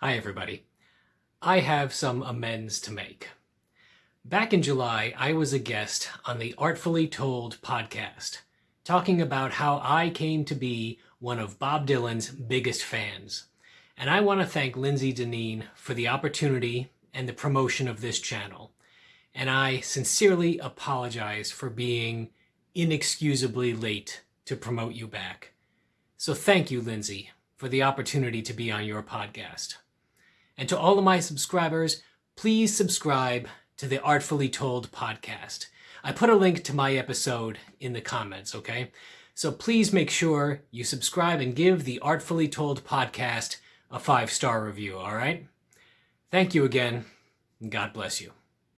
Hi everybody. I have some amends to make. Back in July, I was a guest on the Artfully Told podcast, talking about how I came to be one of Bob Dylan's biggest fans. And I want to thank Lindsay Deneen for the opportunity and the promotion of this channel. And I sincerely apologize for being inexcusably late to promote you back. So thank you, Lindsay, for the opportunity to be on your podcast. And to all of my subscribers, please subscribe to the Artfully Told podcast. I put a link to my episode in the comments, okay? So please make sure you subscribe and give the Artfully Told podcast a five-star review, all right? Thank you again, and God bless you.